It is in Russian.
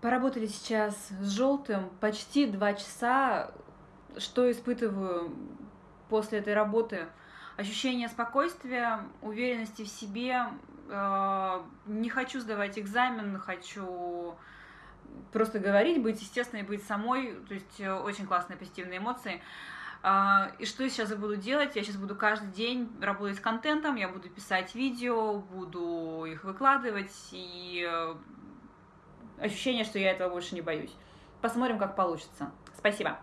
Поработали сейчас с желтым почти два часа. Что испытываю после этой работы? Ощущение спокойствия, уверенности в себе. Э, не хочу сдавать экзамен, хочу просто говорить, быть естественной, быть самой. То есть э, очень классные позитивные эмоции. А, и что я сейчас буду делать? Я сейчас буду каждый день работать с контентом, я буду писать видео, буду их выкладывать, и э, ощущение, что я этого больше не боюсь. Посмотрим, как получится. Спасибо.